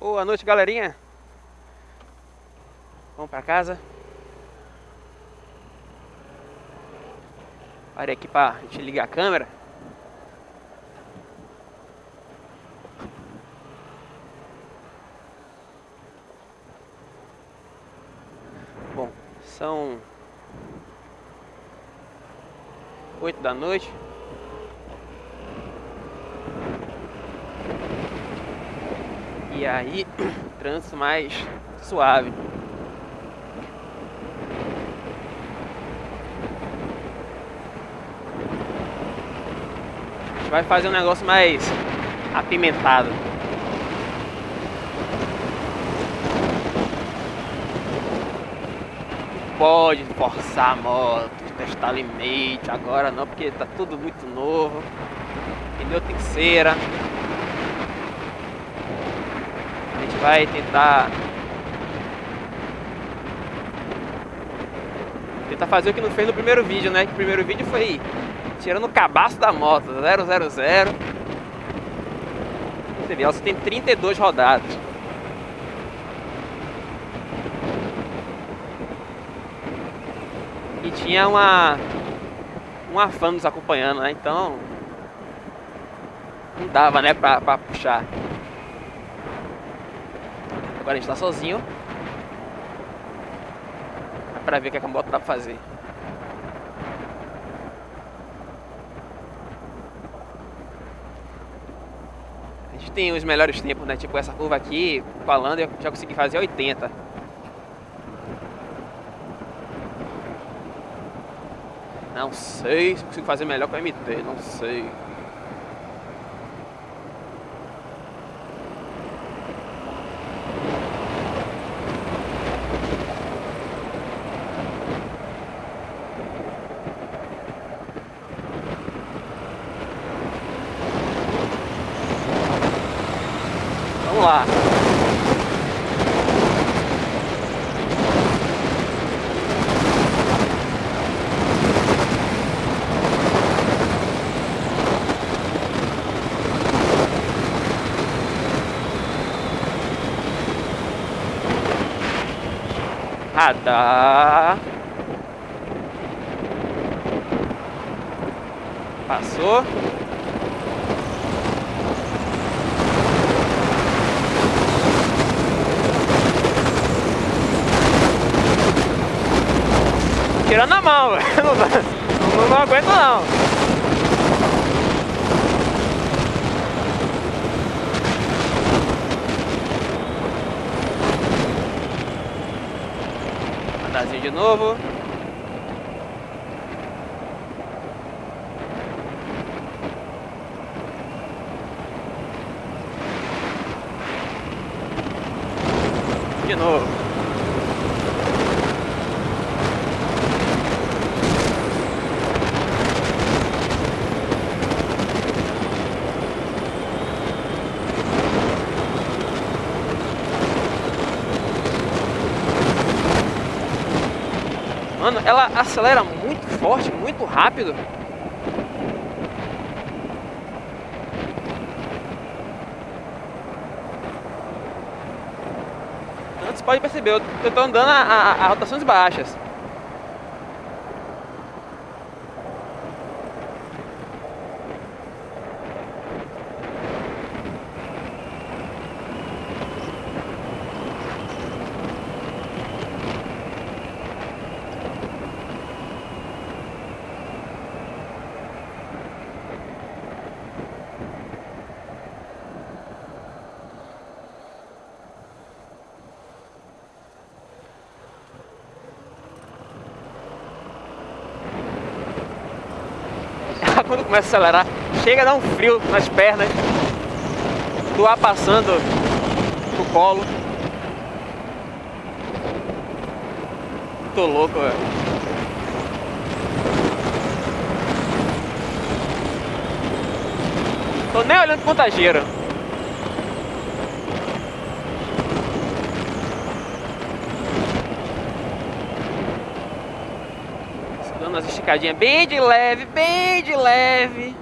Boa noite, galerinha. Vamos pra casa. Parei aqui pra gente ligar a câmera. Bom, são oito da noite. E aí, trânsito mais suave. A gente vai fazer um negócio mais apimentado. Pode forçar a moto, testar limite, agora não, porque tá tudo muito novo. Pneu tem cera. Vai tentar tentar fazer o que não fez no primeiro vídeo, né? Que o primeiro vídeo foi tirando o cabaço da moto, 000. Você vê, ela só tem 32 rodadas. E tinha uma uma fã nos acompanhando, né? Então não dava, né, pra, pra puxar. Agora a gente tá sozinho. É pra ver o que a moto dá pra fazer. A gente tem os melhores tempos, né? Tipo essa curva aqui, falando, eu já consegui fazer 80. Não sei se consigo fazer melhor com a MT, não sei. Radar. Passou. tirando a mão, não, não, não aguento não. De novo. De novo. Mano, ela acelera muito forte, muito rápido. Antes pode perceber, eu tô andando a, a, a rotações baixas. Quando começa a acelerar, chega a dar um frio nas pernas, do ar passando no colo. Tô louco, velho. Tô nem olhando pro contageiro. dando umas esticadinhas bem de leve, bem de leve.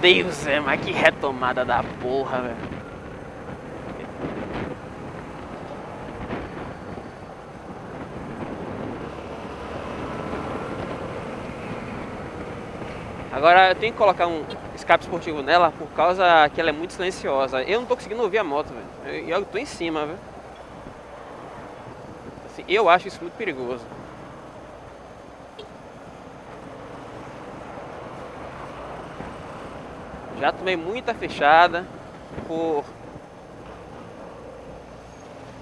Deus, é, mas que retomada da porra, velho. Agora eu tenho que colocar um escape esportivo nela por causa que ela é muito silenciosa. Eu não tô conseguindo ouvir a moto, velho. Eu, eu tô em cima, velho. Assim, eu acho isso muito perigoso. Já tomei muita fechada por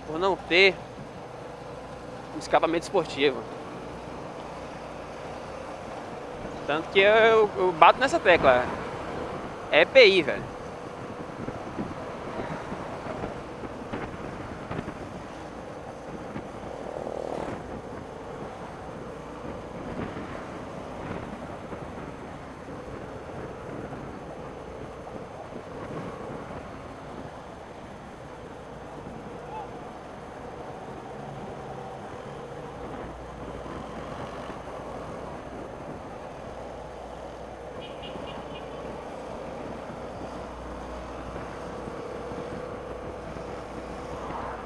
por não ter um escapamento esportivo. Tanto que eu, eu bato nessa tecla. É EPI, velho.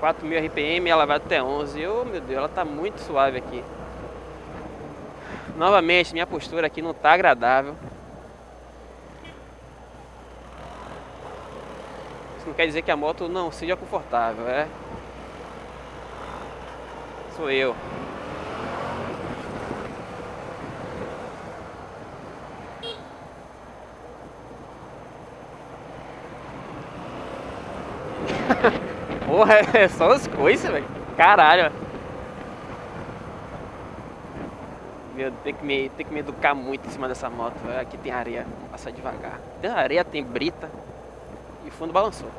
4.000 RPM, ela vai até 11. Oh, meu Deus, ela tá muito suave aqui. Novamente, minha postura aqui não tá agradável. Isso não quer dizer que a moto não seja confortável, é? Sou eu. Porra, é só as coisas, velho. Caralho. Meu, tem que, me, tem que me educar muito em cima dessa moto. Aqui tem areia, vamos passar devagar. Tem areia, tem brita e fundo balançou.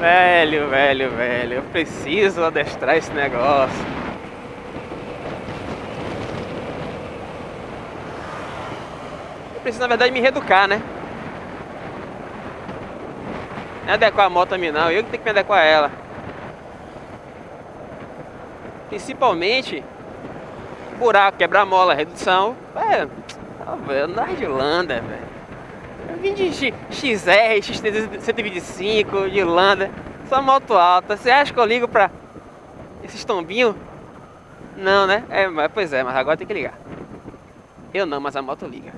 Velho, velho, velho, eu preciso adestrar esse negócio. Eu preciso, na verdade, me reeducar, né? Não é adequar a moto a mim, não. Eu que tenho que me adequar a ela. Principalmente, buraco, quebrar mola, redução. É, andar de landa, velho. Vim de XR, XT125, de Landa, só moto alta. Você acha que eu ligo pra esses tombinhos? Não, né? É, mas, pois é, mas agora tem que ligar. Eu não, mas a moto liga.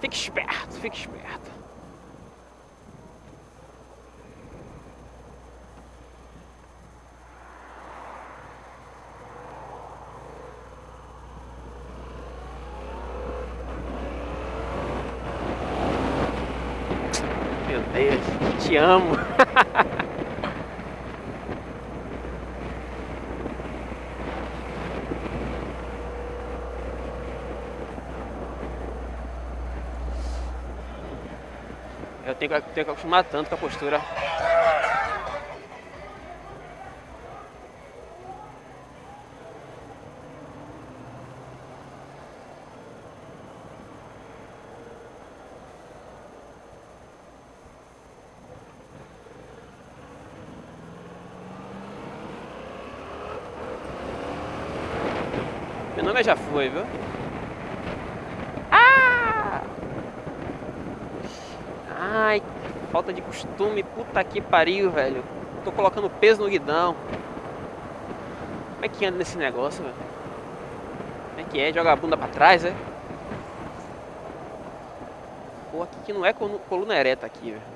Fique esperto, fique esperto. Amo. Eu tenho tenho que acostumar tanto com a postura. Meu nome é já foi, viu? Ah! Ai, falta de costume, puta que pariu, velho. Tô colocando peso no guidão. Como é que anda nesse negócio, velho? Como é que é? Joga a bunda pra trás, é? Pô, aqui que não é coluna ereta aqui, velho.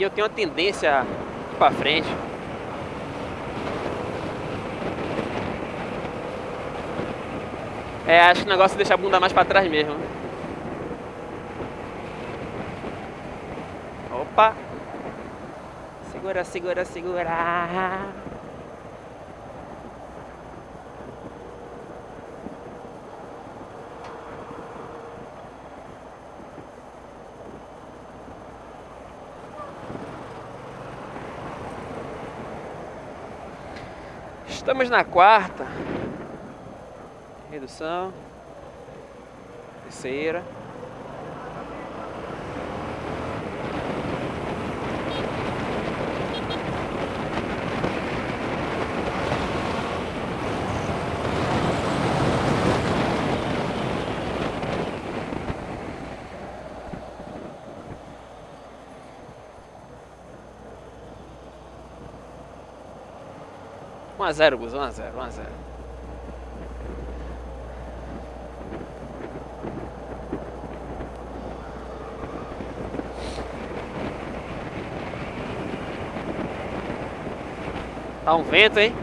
E eu tenho uma tendência a ir pra frente. É, acho que o negócio é deixar a bunda mais pra trás mesmo. Opa! Segura, segura, segura. Estamos na quarta. Redução. Terceira. Um a zero, Gus, um a zero, um a zero. Tá um vento, hein?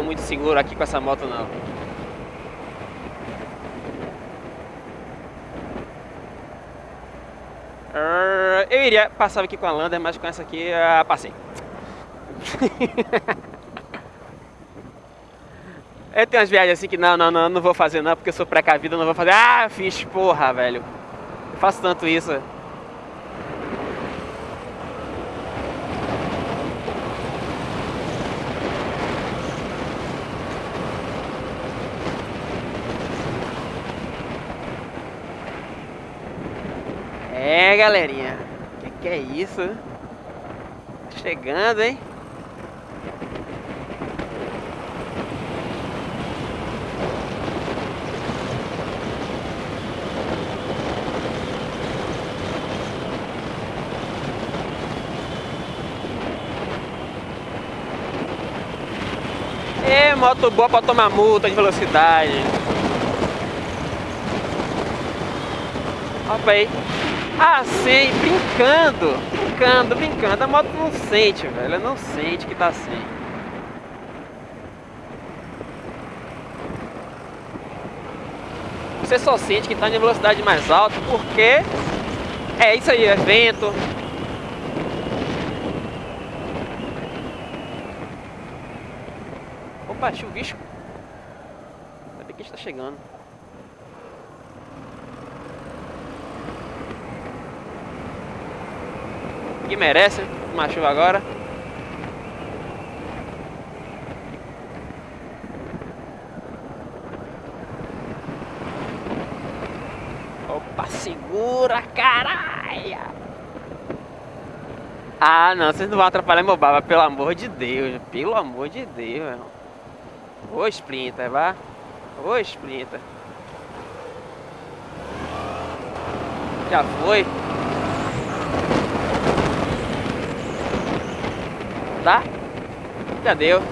Tô muito seguro aqui com essa moto não. Eu iria passar aqui com a Lander, mas com essa aqui uh, passei. eu tenho umas viagens assim que não, não, não, não vou fazer não, porque eu sou precavido, não vou fazer. Ah, fiz, porra, velho. Eu faço tanto isso. É, galerinha. Que que é isso? Chegando, hein? É, moto boa pra tomar multa de velocidade. Opa aí. Sem, brincando, brincando, brincando. A moto não sente, velho. Ela não sente que tá sem. Você só sente que tá em velocidade mais alta porque é isso aí, é vento. Opa, chuvisco. Ainda bem que a gente tá chegando. Que merece uma chuva agora. Opa, segura, caralho! Ah, não, vocês não vão atrapalhar meu baba, pelo amor de Deus, pelo amor de Deus, meu. Ô, Splinter, vá. Ô, Splinter. Já foi. Tá? Já deu.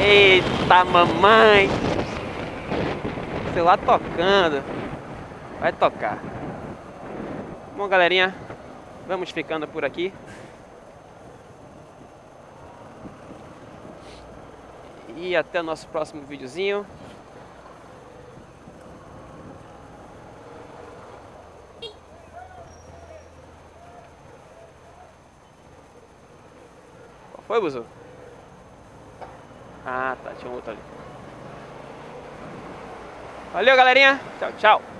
Eita mamãe! Celular tocando. Vai tocar. Bom galerinha, vamos ficando por aqui. e até o nosso próximo videozinho. Buzu? Ah, tá, tinha um outro ali. Valeu, galerinha. Tchau, tchau.